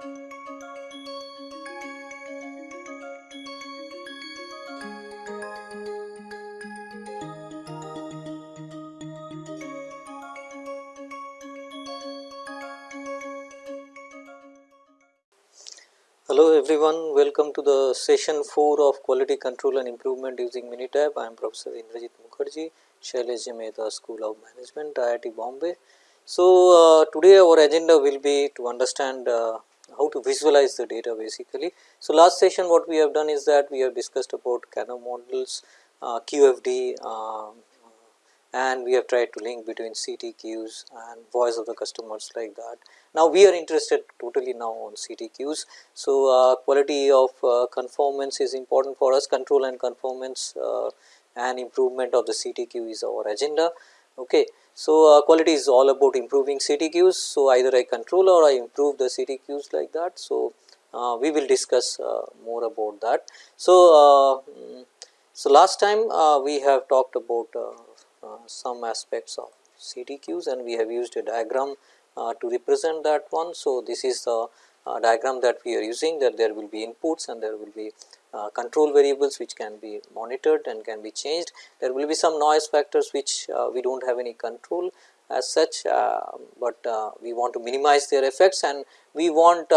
Hello everyone, welcome to the session 4 of quality control and improvement using Minitab. I am Professor Indrajit Mukherjee, Shailesh Mehta School of Management, IIT Bombay. So, uh, today our agenda will be to understand uh, how to visualize the data basically. So, last session what we have done is that we have discussed about Kano models, uh, QFD um, and we have tried to link between CTQs and voice of the customers like that. Now, we are interested totally now on CTQs. So, uh, quality of uh, conformance is important for us control and conformance uh, and improvement of the CTQ is our agenda. Okay. So, uh, quality is all about improving CTQs. So, either I control or I improve the CTQs like that. So, uh, we will discuss uh, more about that. So, mm, so last time we have talked about some aspects of CTQs and we have used a diagram uh, to represent that one. So, this is the uh, diagram that we are using that there will be inputs and there will be uh, control variables which can be monitored and can be changed. There will be some noise factors which we do not have any control as such, but we want to minimize their effects and we want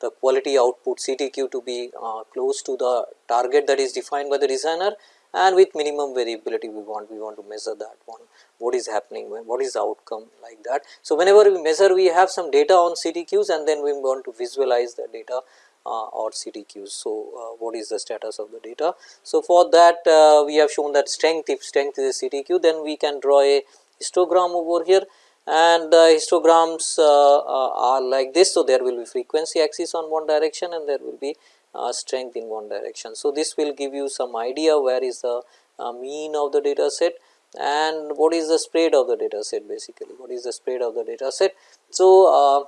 the quality output CTQ to be uh, close to the target that is defined by the designer and with minimum variability we want we want to measure that one what is happening what is the outcome like that. So, whenever we measure we have some data on CTQs and then we want to visualize the data uh, or CTQs. So, uh, what is the status of the data. So, for that uh, we have shown that strength if strength is a CTQ then we can draw a histogram over here and the histograms uh, uh, are like this. So, there will be frequency axis on one direction and there will be uh, strength in one direction. So, this will give you some idea where is the uh, mean of the data set and what is the spread of the data set basically, what is the spread of the data set. So, uh,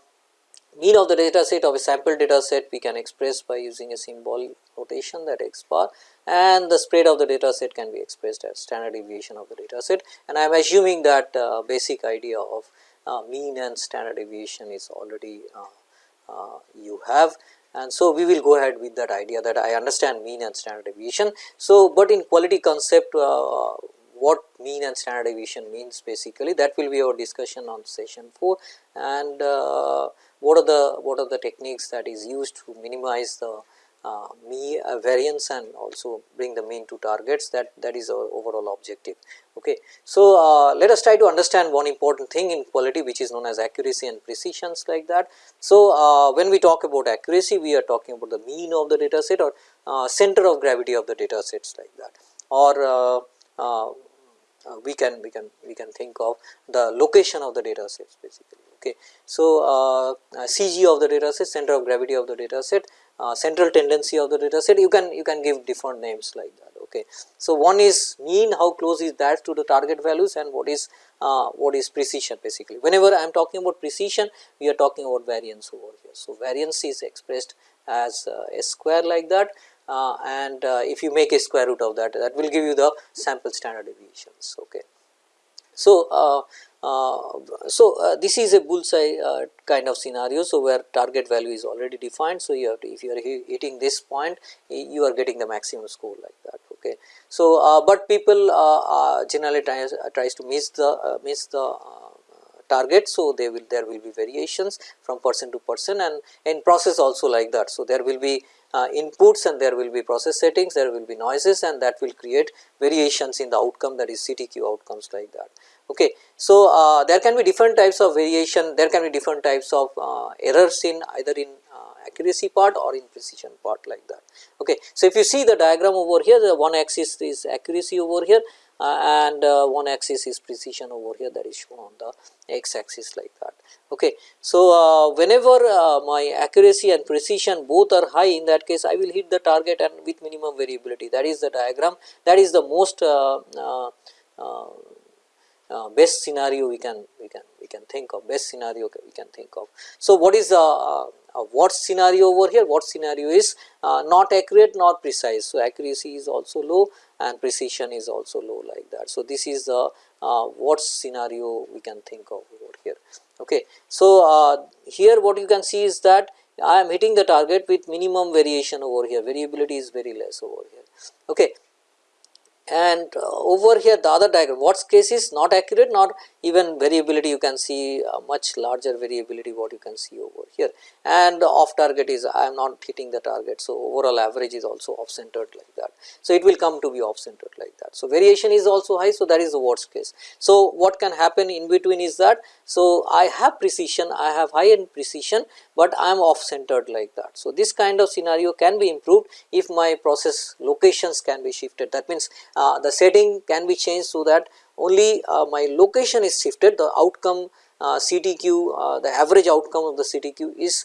mean of the data set of a sample data set we can express by using a symbol notation that x bar and the spread of the data set can be expressed as standard deviation of the data set and I am assuming that uh, basic idea of uh, mean and standard deviation is already uh, uh you have and so we will go ahead with that idea that I understand mean and standard deviation. So, but in quality concept uh, what mean and standard deviation means basically that will be our discussion on session 4 and uh, what are the what are the techniques that is used to minimize the uh, mean uh, variance and also bring the mean to targets that that is our overall objective. Okay. So, uh, let us try to understand one important thing in quality which is known as accuracy and precisions like that. So, uh, when we talk about accuracy we are talking about the mean of the data set or uh, center of gravity of the data sets like that or uh, we can we can we can think of the location of the data sets basically okay? So uh, cg of the data set center of gravity of the data set uh, central tendency of the data set you can you can give different names like that okay? So one is mean how close is that to the target values and what is uh, what is precision basically? Whenever i am talking about precision we are talking about variance over here. So variance is expressed as uh, a square like that uh, and uh, if you make a square root of that that will give you the sample standard deviations okay so uh, uh, so, uh, this is a bullseye uh, kind of scenario. So, where target value is already defined. So, you have to if you are hitting this point you are getting the maximum score like that. Okay. So, but people generally tries, tries to miss the miss the target. So, they will there will be variations from person to person and in process also like that. So, there will be uh, inputs and there will be process settings, there will be noises and that will create variations in the outcome that is CTQ outcomes like that. Okay. So, uh, there can be different types of variation, there can be different types of uh, errors in either in uh, accuracy part or in precision part like that. Okay. So, if you see the diagram over here, the one axis is accuracy over here and uh, one axis is precision over here that is shown on the x axis like that. Okay. So, uh, whenever my accuracy and precision both are high in that case I will hit the target and with minimum variability that is the diagram that is the most uh, best scenario we can we can we can think of best scenario we can think of. So, what is the uh, uh, what scenario over here what scenario is uh, not accurate nor precise. So, accuracy is also low and precision is also low like that. So, this is the uh, what scenario we can think of over here. Okay. So, uh, here what you can see is that I am hitting the target with minimum variation over here variability is very less over here. Okay and uh, over here the other diagram what's case is not accurate not even variability you can see much larger variability what you can see over here and off target is I am not hitting the target. So, overall average is also off centered like that. So, it will come to be off centered like that. So, variation is also high. So, that is the worst case. So, what can happen in between is that so I have precision I have high end precision, but I am off centered like that. So, this kind of scenario can be improved if my process locations can be shifted that means uh, the setting can be changed so that only uh, my location is shifted the outcome uh, CTQ uh, the average outcome of the CTQ is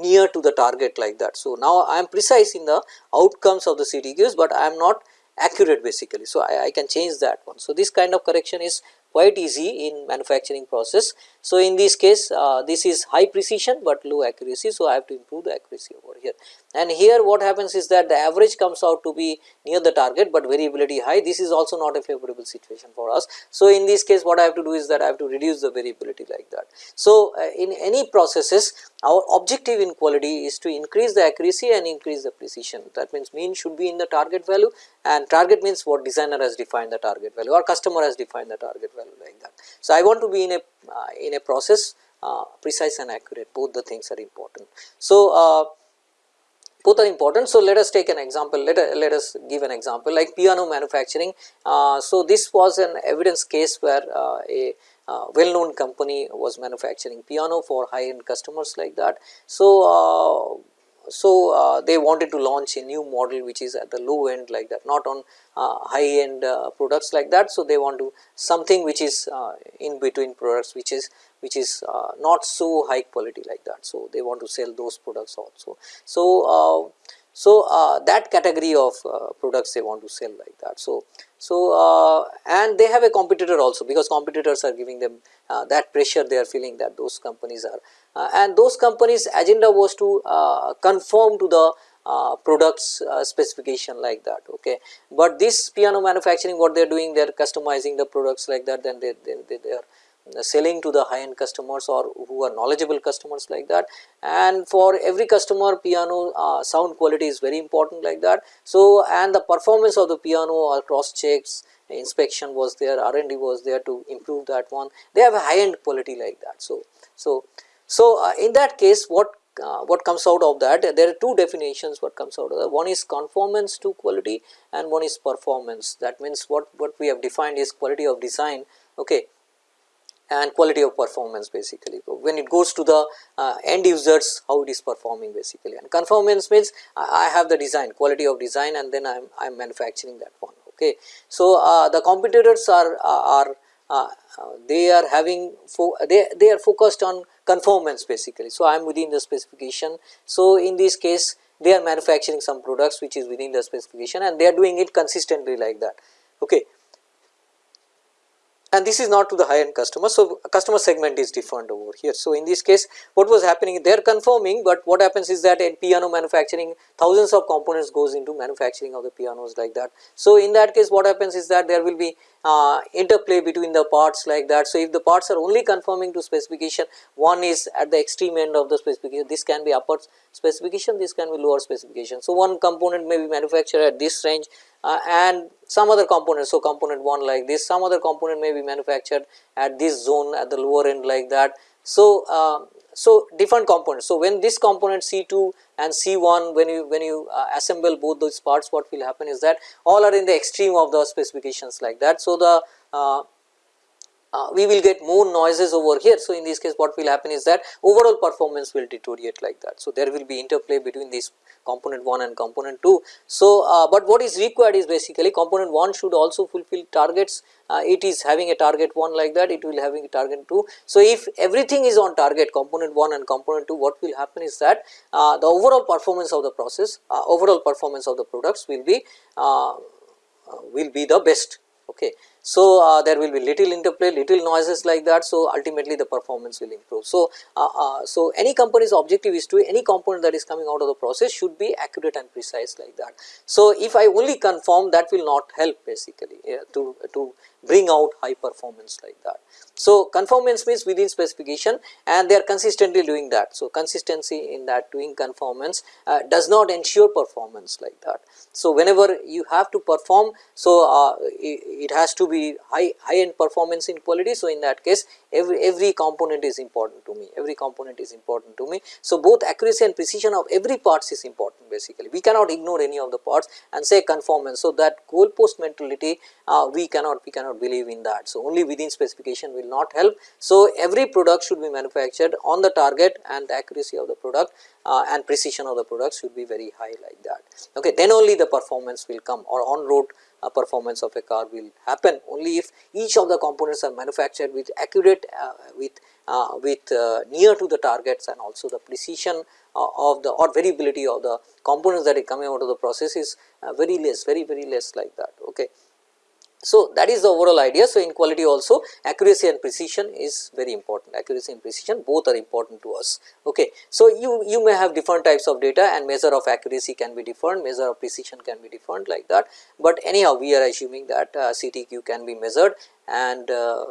near to the target like that. So, now I am precise in the outcomes of the CTQs, but I am not accurate basically. So, I, I, can change that one. So, this kind of correction is quite easy in manufacturing process. So, in this case uh, this is high precision, but low accuracy. So, I have to improve the accuracy over here and here what happens is that the average comes out to be near the target, but variability high this is also not a favorable situation for us. So, in this case what I have to do is that I have to reduce the variability like that. So, uh, in any processes our objective in quality is to increase the accuracy and increase the precision that means mean should be in the target value and target means what designer has defined the target value or customer has defined the target value like that. So, I want to be in a in a process uh, precise and accurate both the things are important. So, uh, both are important. So, let us take an example, let, let us give an example like piano manufacturing. Uh, so, this was an evidence case where uh, a uh, well known company was manufacturing piano for high end customers like that. So, uh, so uh, they wanted to launch a new model which is at the low end like that not on uh, high end uh, products like that. So, they want to something which is in between products which is which is uh, not so high quality like that. So, they want to sell those products also. So, uh, so uh, that category of uh, products they want to sell like that. So, so uh, and they have a competitor also because competitors are giving them uh, that pressure they are feeling that those companies are and those companies agenda was to conform to the uh, products uh, specification like that okay but this piano manufacturing what they are doing they are customizing the products like that then they, they, they, they are selling to the high end customers or who are knowledgeable customers like that and for every customer piano uh, sound quality is very important like that. So, and the performance of the piano or cross checks inspection was there R&D was there to improve that one they have a high end quality like that. So, so, so uh, in that case what uh, what comes out of that there are two definitions what comes out of that. One is conformance to quality and one is performance. That means what what we have defined is quality of design okay and quality of performance basically. When it goes to the uh, end users how it is performing basically. And conformance means I have the design quality of design and then I am I am manufacturing that one okay. So, uh, the competitors are are uh, they are having they they are focused on conformance basically. So, I am within the specification. So, in this case they are manufacturing some products which is within the specification and they are doing it consistently like that okay and this is not to the high end customer. So, customer segment is different over here. So, in this case what was happening they are conforming, but what happens is that in piano manufacturing thousands of components goes into manufacturing of the pianos like that. So, in that case what happens is that there will be uh, interplay between the parts like that. So, if the parts are only conforming to specification one is at the extreme end of the specification this can be upper specification this can be lower specification. So, one component may be manufactured at this range uh, and some other components. So, component 1 like this some other component may be manufactured at this zone at the lower end like that. So, uh, so different components. So, when this component C2 and C1 when you when you uh, assemble both those parts what will happen is that all are in the extreme of the specifications like that. So, the uh, we will get more noises over here. So, in this case what will happen is that overall performance will deteriorate like that. So, there will be interplay between these component 1 and component 2. So, uh, but what is required is basically component 1 should also fulfill targets uh, it is having a target 1 like that it will having a target 2. So, if everything is on target component 1 and component 2 what will happen is that uh, the overall performance of the process uh, overall performance of the products will be will be the best okay. So, uh, there will be little interplay, little noises like that. So, ultimately the performance will improve. So, uh, uh, so any company's objective is to any component that is coming out of the process should be accurate and precise like that. So, if I only conform that will not help basically to, to bring out high performance like that. So, conformance means within specification and they are consistently doing that. So, consistency in that doing conformance uh, does not ensure performance like that. So, whenever you have to perform, so uh, it, it, has to be high high end performance in quality. So, in that case every every component is important to me, every component is important to me. So, both accuracy and precision of every parts is important basically. We cannot ignore any of the parts and say conformance. So, that goalpost mentality uh, we cannot we cannot believe in that. So, only within specification will not help. So, every product should be manufactured on the target and the accuracy of the product uh, and precision of the product should be very high like that. Okay, then only the performance will come or on road uh, performance of a car will happen only if each of the components are manufactured with accurate uh, with uh, with uh, near to the targets and also the precision uh, of the or variability of the components that are coming out of the process is very less very very less like that. Okay. So, that is the overall idea. So, in quality also accuracy and precision is very important accuracy and precision both are important to us. Okay. So, you, you may have different types of data and measure of accuracy can be different measure of precision can be different like that, but anyhow we are assuming that uh, CTQ can be measured and uh,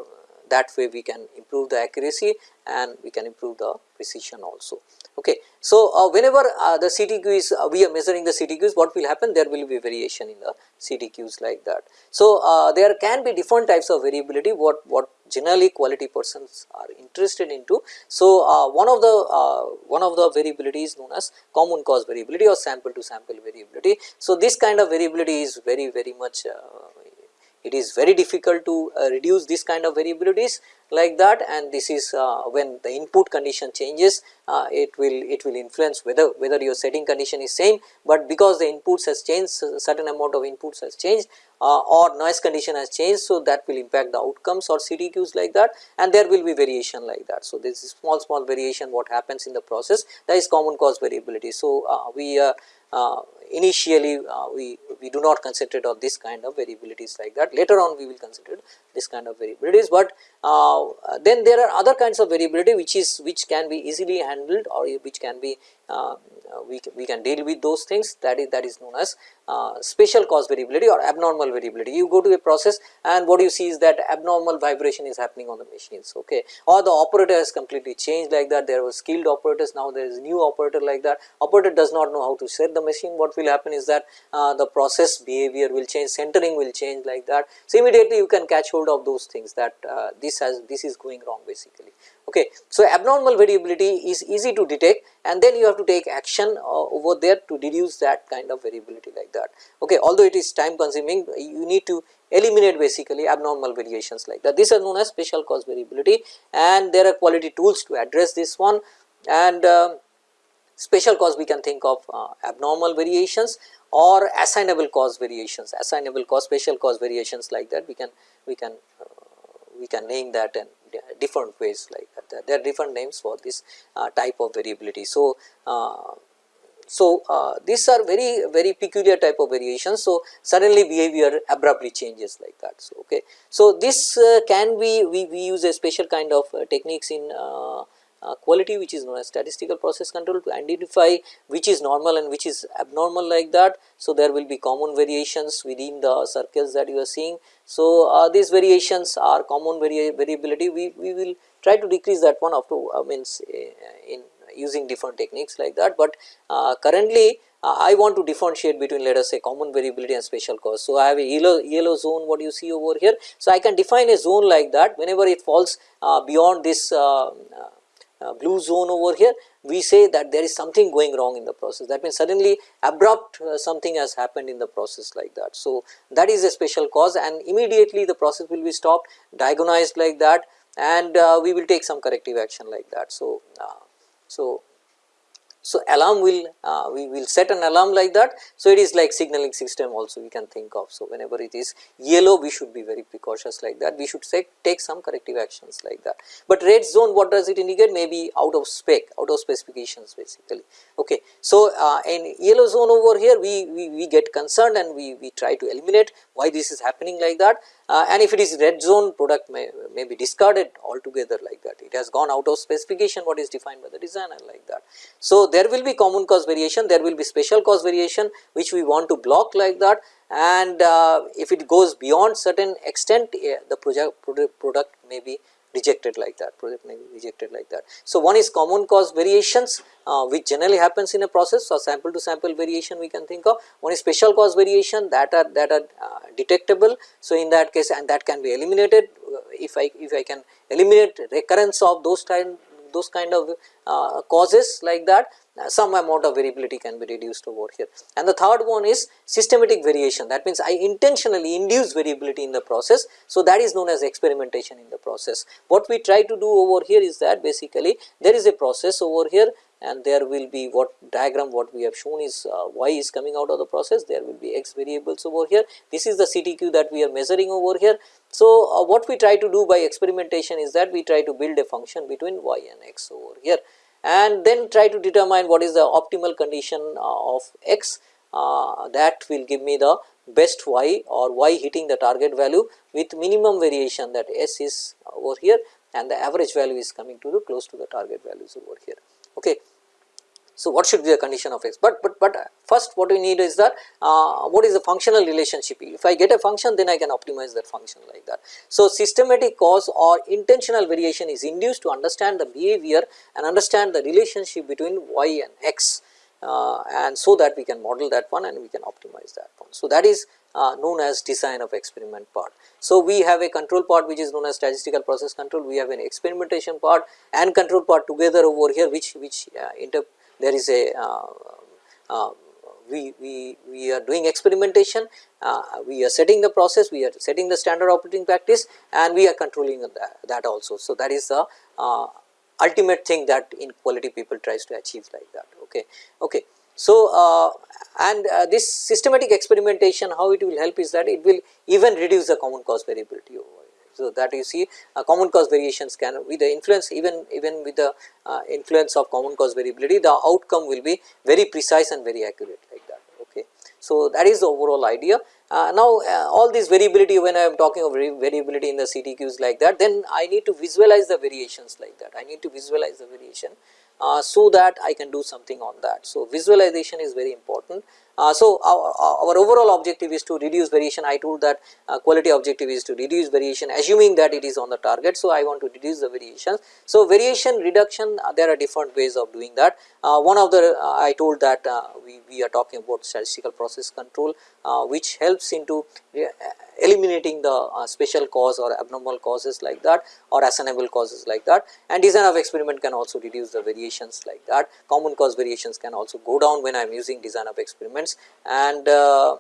that way we can improve the accuracy and we can improve the precision also. Okay. So, uh, whenever uh, the CTQ is uh, we are measuring the CTQs what will happen there will be variation in the CTQs like that. So, uh, there can be different types of variability what what generally quality persons are interested into. So, uh, one of the uh, one of the variability is known as common cause variability or sample to sample variability. So, this kind of variability is very very much it is very difficult to reduce this kind of variabilities like that and this is uh, when the input condition changes uh, it will it will influence whether whether your setting condition is same, but because the inputs has changed certain amount of inputs has changed uh, or noise condition has changed. So, that will impact the outcomes or CTQs like that and there will be variation like that. So, this is small small variation what happens in the process that is common cause variability. So, uh, we uh, uh, initially uh, we, we do not consider on this kind of variabilities like that. Later on we will consider this kind of variabilities, but uh, then there are other kinds of variability which is which can be easily handled or which can be we, we can deal with those things that is that is known as uh, special cause variability or abnormal variability. You go to a process and what you see is that abnormal vibration is happening on the machines okay? Or the operator has completely changed like that. There were skilled operators now there is new operator like that. Operator does not know how to set the machine. What will happen is that uh, the process behavior will change centering will change like that. So, immediately you can catch hold of those things that uh, this has this is going wrong basically Okay. So, abnormal variability is easy to detect and then you have to take action uh, over there to reduce that kind of variability like that. Okay. Although it is time consuming you need to eliminate basically abnormal variations like that. These are known as special cause variability and there are quality tools to address this one and uh, special cause we can think of uh, abnormal variations or assignable cause variations, assignable cause, special cause variations like that we can we can uh, we can name that and different ways like that. There are different names for this uh, type of variability. So, uh, so uh, these are very very peculiar type of variations. So, suddenly behavior abruptly changes like that. So, okay. So, this uh, can be we, we use a special kind of uh, techniques in uh, uh, quality which is known as statistical process control to identify which is normal and which is abnormal like that. So, there will be common variations within the circles that you are seeing. So, uh, these variations are common vari variability we, we will try to decrease that one up to uh, means uh, in using different techniques like that, but uh, currently uh, I want to differentiate between let us say common variability and special cause. So, I have a yellow, yellow zone what you see over here. So, I can define a zone like that whenever it falls beyond this uh, blue zone over here we say that there is something going wrong in the process that means suddenly abrupt uh, something has happened in the process like that. So, that is a special cause and immediately the process will be stopped diagonized like that and uh, we will take some corrective action like that. So, uh, so so, alarm will uh, we will set an alarm like that. So, it is like signaling system also we can think of. So, whenever it is yellow we should be very precautious like that we should say, take some corrective actions like that. But red zone what does it indicate maybe out of spec out of specifications basically. Okay. So, uh, in yellow zone over here we, we, we get concerned and we, we try to eliminate why this is happening like that uh, and if it is red zone product may, may be discarded altogether like that. It has gone out of specification what is defined by the designer like that. So, there will be common cause variation, there will be special cause variation which we want to block like that and uh, if it goes beyond certain extent uh, the project product may be rejected like that project may be rejected like that. So, one is common cause variations uh, which generally happens in a process or sample to sample variation we can think of one is special cause variation that are that are uh, detectable. So, in that case and that can be eliminated uh, if I if I can eliminate recurrence of those kind those kind of uh, causes like that some amount of variability can be reduced over here. And the third one is systematic variation that means I intentionally induce variability in the process. So, that is known as experimentation in the process. What we try to do over here is that basically there is a process over here and there will be what diagram what we have shown is uh, y is coming out of the process there will be x variables over here this is the CTQ that we are measuring over here. So, uh, what we try to do by experimentation is that we try to build a function between y and x over here and then try to determine what is the optimal condition uh, of x uh, that will give me the best y or y hitting the target value with minimum variation that s is over here and the average value is coming to the close to the target values over here. Okay. So, what should be the condition of x? But, but, but first what we need is that uh, what is the functional relationship? If I get a function then I can optimize that function like that. So, systematic cause or intentional variation is induced to understand the behavior and understand the relationship between y and x uh, and so that we can model that one and we can optimize that one. So, that is uh, known as design of experiment part. So, we have a control part which is known as statistical process control, we have an experimentation part and control part together over here which, which uh, inter there is a uh, uh, we, we, we are doing experimentation, uh, we are setting the process, we are setting the standard operating practice and we are controlling that, that also. So, that is the ultimate thing that in quality people tries to achieve like that. Okay. okay. So, uh, and uh, this systematic experimentation how it will help is that it will even reduce the common cause variability over so, that you see uh, common cause variations can with the influence even even with the uh, influence of common cause variability the outcome will be very precise and very accurate like that. Okay. So, that is the overall idea. Uh, now, uh, all this variability when I am talking of variability in the CTQs like that then I need to visualize the variations like that I need to visualize the variation uh, so that I can do something on that. So, visualization is very important uh, so, our, our, overall objective is to reduce variation I told that uh, quality objective is to reduce variation assuming that it is on the target. So, I want to reduce the variations. So, variation reduction uh, there are different ways of doing that. One of the I told that we, we are talking about statistical process control which helps into eliminating the uh, special cause or abnormal causes like that or assignable causes like that. And design of experiment can also reduce the variations like that. Common cause variations can also go down when I am using design of experiments. And uh,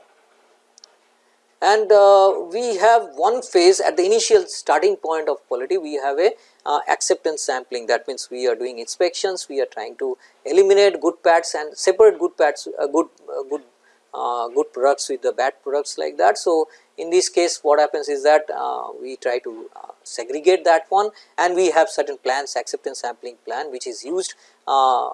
and uh, we have one phase at the initial starting point of quality. We have a uh, acceptance sampling. That means we are doing inspections. We are trying to eliminate good pads and separate good pads uh, good uh, good uh, good products with the bad products like that. So, in this case what happens is that uh, we try to uh, segregate that one and we have certain plans acceptance sampling plan which is used uh,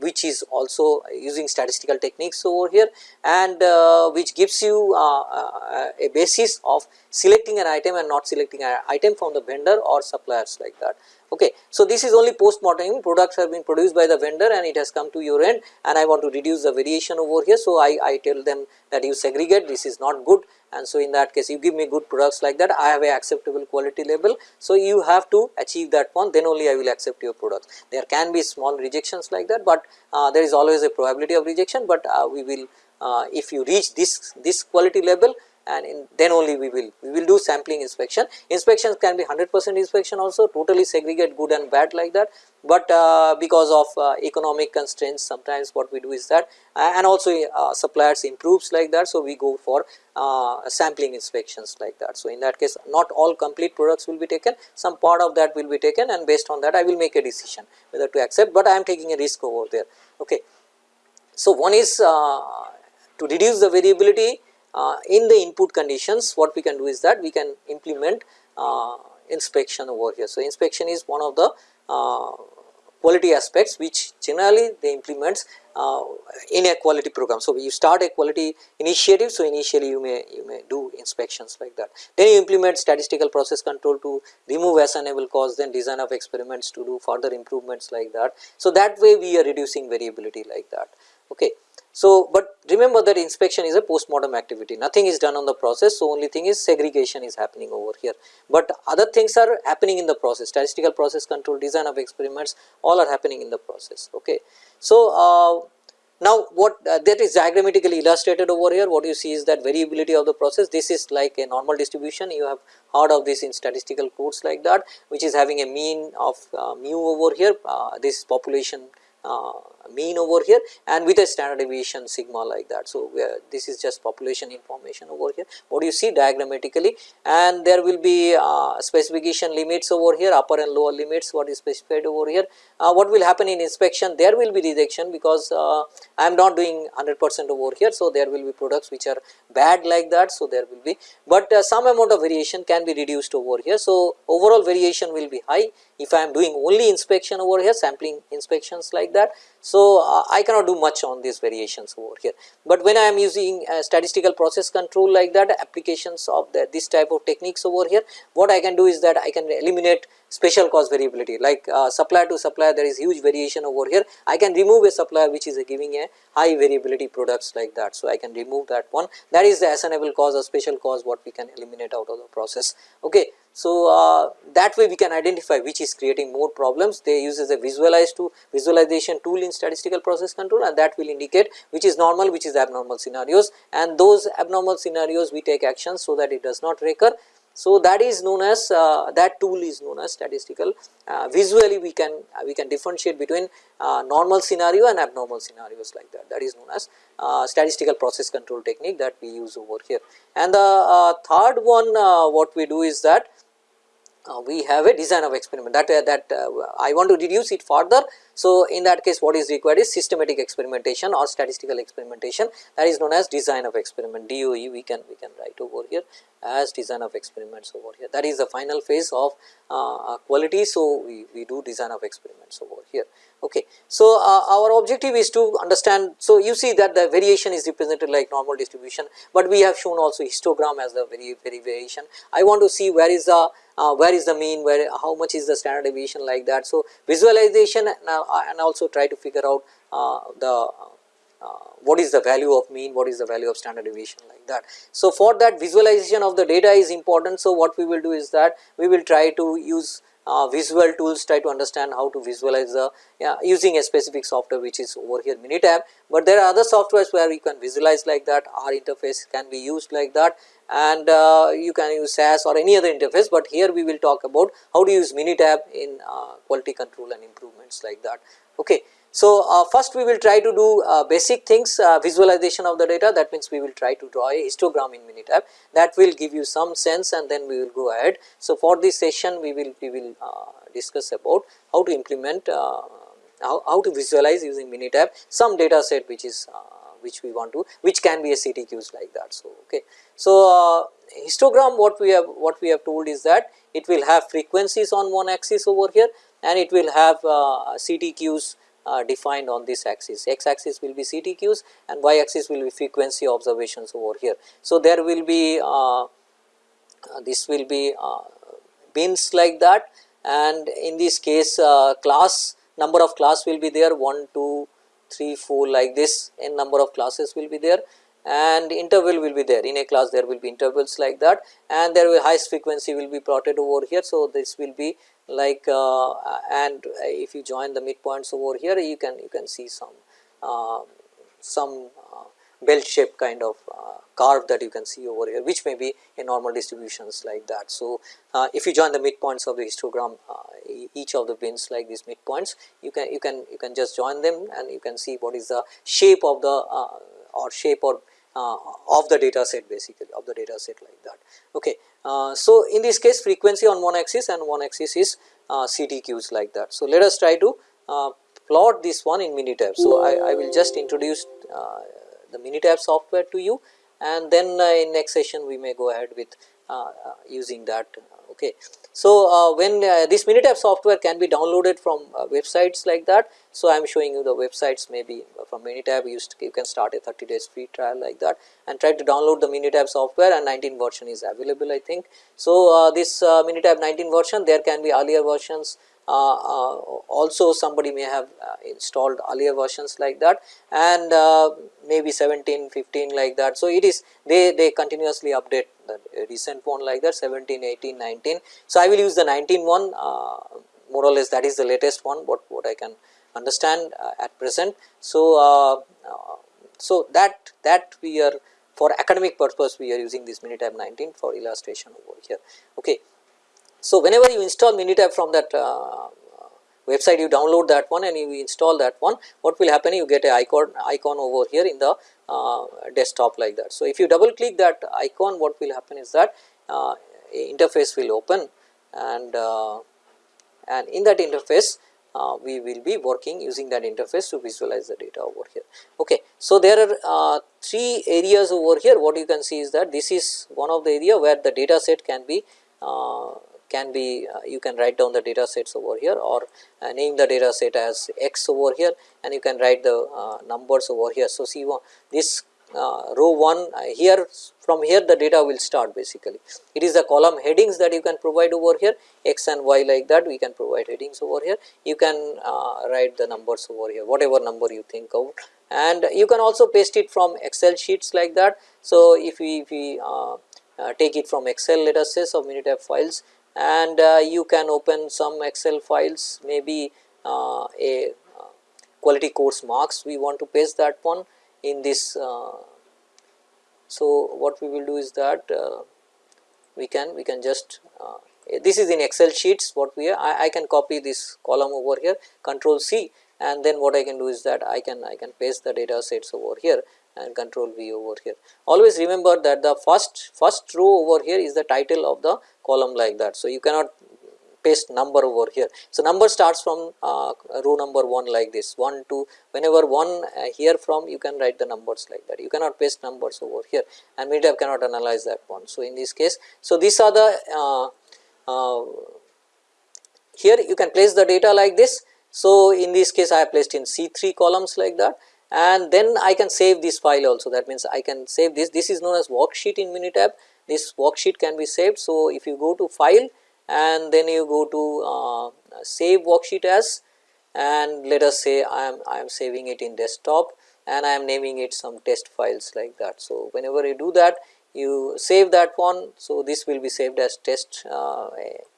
which is also using statistical techniques over here and uh, which gives you uh, a basis of selecting an item and not selecting an item from the vendor or suppliers like that. Okay. So, this is only post mortem products have been produced by the vendor and it has come to your end and I want to reduce the variation over here. So, I, I tell them that you segregate this is not good and so in that case you give me good products like that I have a acceptable quality level. So, you have to achieve that one then only I will accept your products. There can be small rejections like that, but uh, there is always a probability of rejection, but uh, we will uh, if you reach this this quality level and in, then only we will we will do sampling inspection. Inspections can be 100 percent inspection also totally segregate good and bad like that, but uh, because of uh, economic constraints sometimes what we do is that uh, and also uh, suppliers improves like that. So, we go for uh, sampling inspections like that. So, in that case not all complete products will be taken some part of that will be taken and based on that I will make a decision whether to accept, but I am taking a risk over there. Okay. So, one is uh, to reduce the variability uh, in the input conditions what we can do is that we can implement uh, inspection over here. So, inspection is one of the uh, quality aspects which generally they implements uh, in a quality program. So, you start a quality initiative. So, initially you may you may do inspections like that. Then you implement statistical process control to remove assignable cause then design of experiments to do further improvements like that. So, that way we are reducing variability like that. Okay. So, but remember that inspection is a post-mortem activity. Nothing is done on the process. So, only thing is segregation is happening over here, but other things are happening in the process. Statistical process control design of experiments all are happening in the process. Okay. So, uh, now what uh, that is diagrammatically illustrated over here. What you see is that variability of the process. This is like a normal distribution. You have heard of this in statistical codes like that which is having a mean of uh, mu over here. Uh, this population uh, mean over here and with a standard deviation sigma like that. So, this is just population information over here what do you see diagrammatically and there will be uh, specification limits over here upper and lower limits what is specified over here. Uh, what will happen in inspection there will be rejection because uh, I am not doing 100 percent over here. So, there will be products which are bad like that. So, there will be, but uh, some amount of variation can be reduced over here. So, overall variation will be high if I am doing only inspection over here sampling inspections like that. So, uh, I cannot do much on these variations over here, but when I am using statistical process control like that applications of the, this type of techniques over here what I can do is that I can eliminate special cause variability like uh, supplier to supplier there is huge variation over here I can remove a supplier which is giving a high variability products like that. So, I can remove that one that is the assignable cause or special cause what we can eliminate out of the process. Okay. So, uh, that way we can identify which is creating more problems they use as a visualize to visualization tool in statistical process control and that will indicate which is normal which is abnormal scenarios and those abnormal scenarios we take action so that it does not recur so, that is known as uh, that tool is known as statistical uh, visually we can uh, we can differentiate between uh, normal scenario and abnormal scenarios like that that is known as uh, statistical process control technique that we use over here. And the uh, third one what we do is that we have a design of experiment that uh, that uh, I want to reduce it further. So, in that case what is required is systematic experimentation or statistical experimentation that is known as design of experiment DOE we can we can write over here as design of experiments over here that is the final phase of uh, quality. So, we, we do design of experiments over here. Okay. So, uh, our objective is to understand. So, you see that the variation is represented like normal distribution, but we have shown also histogram as the very very variation. I want to see where is the uh, where is the mean, where how much is the standard deviation like that. So, visualization and, uh, and also try to figure out uh, the uh, what is the value of mean, what is the value of standard deviation like that. So, for that visualization of the data is important. So, what we will do is that we will try to use uh, visual tools try to understand how to visualize the yeah, using a specific software which is over here Minitab, but there are other softwares where you can visualize like that R interface can be used like that and uh, you can use SAS or any other interface, but here we will talk about how to use Minitab in uh, quality control and improvements like that. Okay. So, uh, first we will try to do uh, basic things uh, visualization of the data that means we will try to draw a histogram in Minitab that will give you some sense and then we will go ahead. So, for this session we will we will uh, discuss about how to implement uh, how, how to visualize using Minitab some data set which is uh, which we want to which can be a CTQs like that. So, okay. So, histogram what we have what we have told is that it will have frequencies on one axis over here and it will have CTQs defined on this axis. X axis will be CTQs and y axis will be frequency observations over here. So, there will be uh, uh, this will be uh, bins like that and in this case class number of class will be there 1, 2, 3, 4 like this n number of classes will be there and interval will be there in a class there will be intervals like that and there will highest frequency will be plotted over here. So, this will be like uh, and if you join the midpoints over here you can you can see some uh, some uh, bell shape kind of uh, curve that you can see over here which may be in normal distributions like that. So, uh, if you join the midpoints of the histogram uh, each of the bins like these midpoints you can you can you can just join them and you can see what is the shape of the or shape or uh, of the data set basically of the data set like that. Okay. Uh, so, in this case frequency on one axis and one axis is uh, CTQs like that. So, let us try to uh, plot this one in Minitab. So, I, I will just introduce uh, the Minitab software to you and then uh, in next session we may go ahead with using that Okay. So, uh, when uh, this Minitab software can be downloaded from uh, websites like that. So, I am showing you the websites maybe from Minitab you, you can start a 30 days free trial like that and try to download the Minitab software and 19 version is available I think. So, this Minitab 19 version there can be earlier versions uh, uh, Uh, uh, also somebody may have uh, installed earlier versions like that and uh, maybe 17, 15 like that. So, it is they, they continuously update the recent one like that 17, 18, 19. So, I will use the 19 one more or less that is the latest one what, what I can understand at present. So, so that that we are for academic purpose we are using this Minitab 19 for illustration over here. Okay. So, whenever you install Minitab from that uh, website you download that one and you install that one what will happen you get a icon icon over here in the uh, desktop like that. So, if you double click that icon what will happen is that uh, interface will open and uh, and in that interface uh, we will be working using that interface to visualize the data over here. Okay. So, there are uh, three areas over here what you can see is that this is one of the area where the data set can be uh, can be uh, you can write down the data sets over here or uh, name the data set as x over here and you can write the uh, numbers over here. So, see one this uh, row 1 uh, here from here the data will start basically. It is the column headings that you can provide over here x and y like that we can provide headings over here. You can uh, write the numbers over here whatever number you think of and you can also paste it from excel sheets like that. So, if we, if we take it from excel let us say so minitab files and uh, you can open some excel files maybe uh, a uh, quality course marks. We want to paste that one in this so what we will do is that we can we can just uh, this is in excel sheets what we are I, I, can copy this column over here control c and then what i can do is that i can i can paste the data sets over here and control V over here. Always remember that the first first row over here is the title of the column like that. So, you cannot paste number over here. So, number starts from uh, row number 1 like this 1 2 whenever 1 uh, here from you can write the numbers like that you cannot paste numbers over here and Minitab cannot analyze that one. So, in this case so these are the uh, uh, here you can place the data like this. So, in this case I have placed in C3 columns like that and then I can save this file also that means I can save this this is known as worksheet in Minitab this worksheet can be saved. So, if you go to file and then you go to uh, save worksheet as and let us say I am I am saving it in desktop and I am naming it some test files like that. So, whenever you do that you save that one. So, this will be saved as test uh,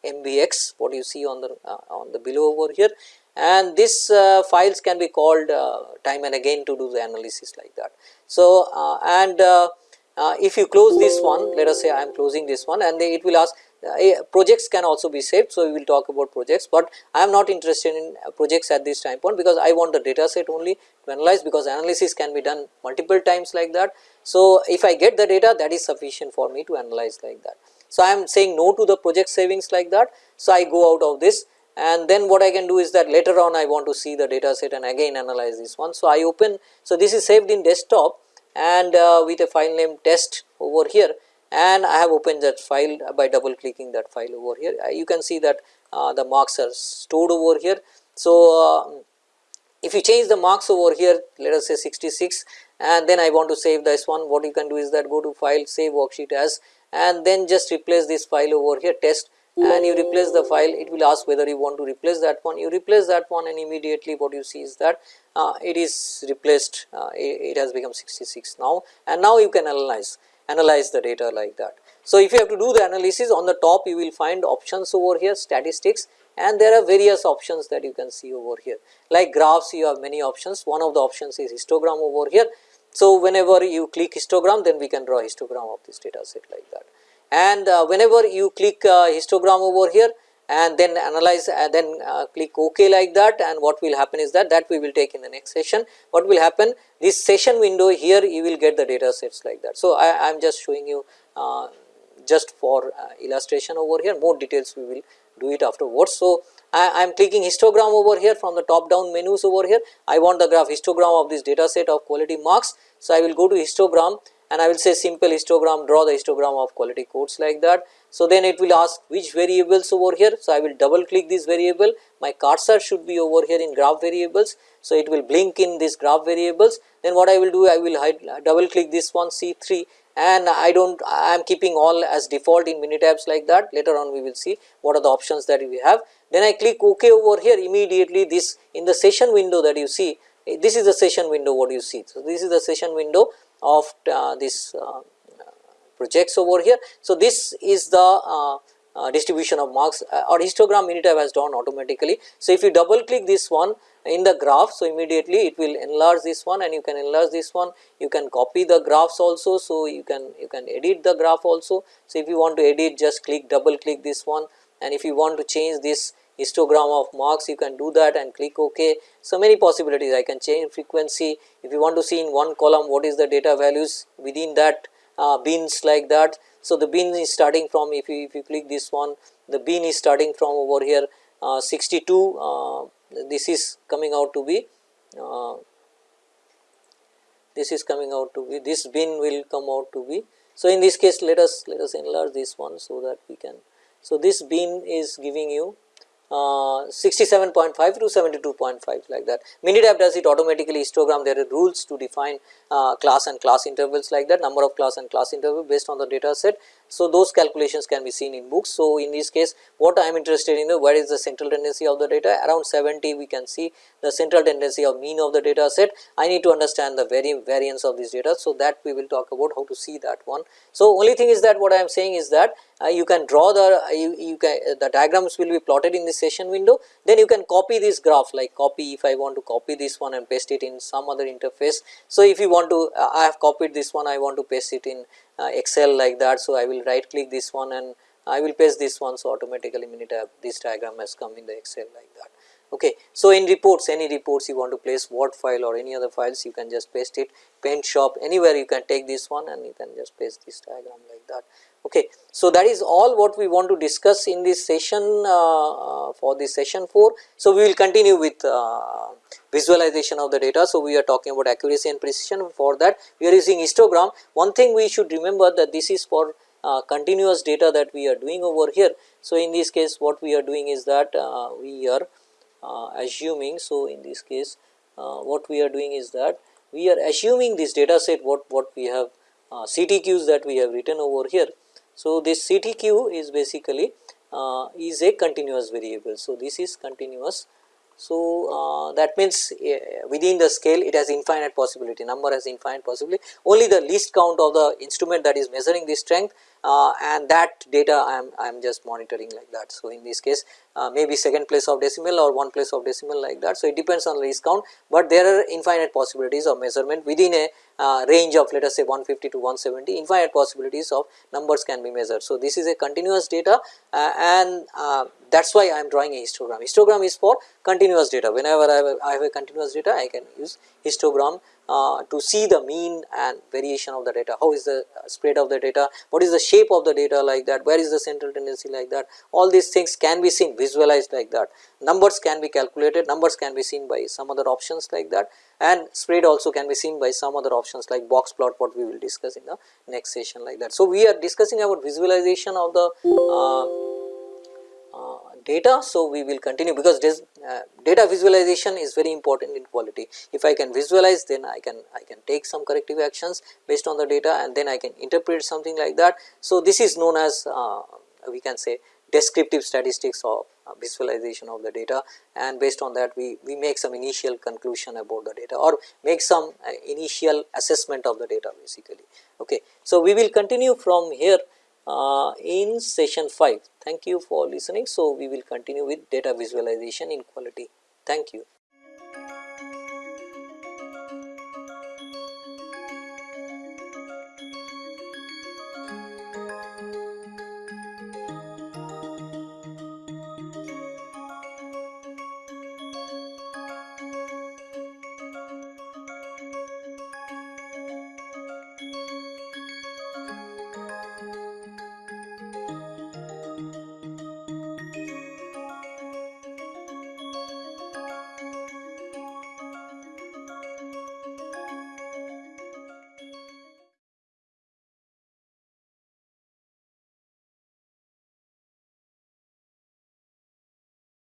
mbx what you see on the uh, on the below over here and this uh, files can be called uh, time and again to do the analysis like that. So, uh, and uh, uh, if you close this one let us say I am closing this one and it will ask uh, projects can also be saved. So, we will talk about projects, but I am not interested in projects at this time point because I want the data set only to analyze because analysis can be done multiple times like that. So, if I get the data that is sufficient for me to analyze like that. So, I am saying no to the project savings like that. So, I go out of this and then what I can do is that later on I want to see the data set and again analyze this one. So, I open, so this is saved in desktop and uh, with a file name test over here and I have opened that file by double clicking that file over here. Uh, you can see that uh, the marks are stored over here. So, uh, if you change the marks over here let us say 66 and then I want to save this one what you can do is that go to file save worksheet as and then just replace this file over here test and you replace the file it will ask whether you want to replace that one. You replace that one and immediately what you see is that uh, it is replaced uh, it, it, has become 66 now. And now you can analyze analyze the data like that. So, if you have to do the analysis on the top you will find options over here statistics and there are various options that you can see over here. Like graphs you have many options. One of the options is histogram over here. So, whenever you click histogram then we can draw histogram of this data set like that and uh, whenever you click uh, histogram over here and then analyze and uh, then click ok like that. And what will happen is that that we will take in the next session. What will happen this session window here you will get the data sets like that. So i am just showing you just for illustration over here. More details we will do it afterwards. So I am clicking histogram over here from the top down menus over here. I want the graph histogram of this data set of quality marks. So I will go to histogram and I will say simple histogram draw the histogram of quality codes like that So, then it will ask which variables over here. So, I will double click this variable my cursor should be over here in graph variables. So, it will blink in this graph variables then what I will do I will hide, double click this one C3 and I do not I am keeping all as default in Minitabs like that later on we will see what are the options that we have. Then I click ok over here immediately this in the session window that you see this is the session window what you see. So, this is the session window of uh, this uh, projects over here. So, this is the uh, uh, distribution of marks uh, or histogram Minitab has done automatically. So, if you double click this one in the graph, so immediately it will enlarge this one and you can enlarge this one, you can copy the graphs also. So, you can you can edit the graph also. So, if you want to edit just click double click this one and if you want to change this histogram of marks you can do that and click ok. So, many possibilities I can change frequency if you want to see in one column what is the data values within that uh, bins like that. So, the bin is starting from if you if you click this one the bin is starting from over here uh, 62 uh, this is coming out to be uh, this is coming out to be this bin will come out to be. So, in this case let us let us enlarge this one so that we can. So, this bin is giving you uh, 67.5 to 72.5 like that. Minitab does it automatically histogram there are rules to define uh, class and class intervals like that number of class and class interval based on the data set. So, those calculations can be seen in books. So, in this case what I am interested in what is the central tendency of the data around 70 we can see the central tendency of mean of the data set. I need to understand the vari variance of this data. So, that we will talk about how to see that one. So, only thing is that what I am saying is that uh, you can draw the uh, you, you can uh, the diagrams will be plotted in this session window then you can copy this graph like copy if I want to copy this one and paste it in some other interface. So, if you want to uh, I have copied this one I want to paste it in Uh, Excel like that. So, I will right click this one and I will paste this one. So, automatically Minitab this diagram has come in the Excel like that. Okay. So, in reports any reports you want to place Word file or any other files you can just paste it paint shop anywhere you can take this one and you can just paste this diagram like that. Okay. So, that is all what we want to discuss in this session uh, uh, for this session 4. So, we will continue with uh, visualization of the data. So, we are talking about accuracy and precision for that we are using histogram. One thing we should remember that this is for uh, continuous data that we are doing over here. So, in this case what we are doing is that uh, we are uh, assuming. So, in this case what we are doing is that we are assuming this data set what, what we have CTQs that we have written over here so, this CTQ is basically uh, is a continuous variable. So, this is continuous. So, uh, that means uh, within the scale it has infinite possibility number has infinite possibility only the least count of the instrument that is measuring the strength uh, and that data I am, I am just monitoring like that. So, in this case uh, maybe second place of decimal or one place of decimal like that. So, it depends on least count, but there are infinite possibilities of measurement within a range of let us say 150 to 170 infinite possibilities of numbers can be measured. So, this is a continuous data uh, and uh, that is why I am drawing a histogram. Histogram is for continuous data whenever I have, have a continuous data I can use histogram uh, to see the mean and variation of the data, how is the uh, spread of the data, what is the shape of the data like that, where is the central tendency like that, all these things can be seen visualized like that, numbers can be calculated, numbers can be seen by some other options like that. And spread also can be seen by some other options like box plot what we will discuss in the next session like that. So, we are discussing about visualization of the uh, data. So, we will continue because this, uh, data visualization is very important in quality. If I can visualize then I can I can take some corrective actions based on the data and then I can interpret something like that. So, this is known as uh, we can say descriptive statistics of uh, visualization of the data and based on that we, we make some initial conclusion about the data or make some uh, initial assessment of the data basically. Okay. So, we will continue from here uh, in session 5. Thank you for listening. So, we will continue with data visualization in quality. Thank you.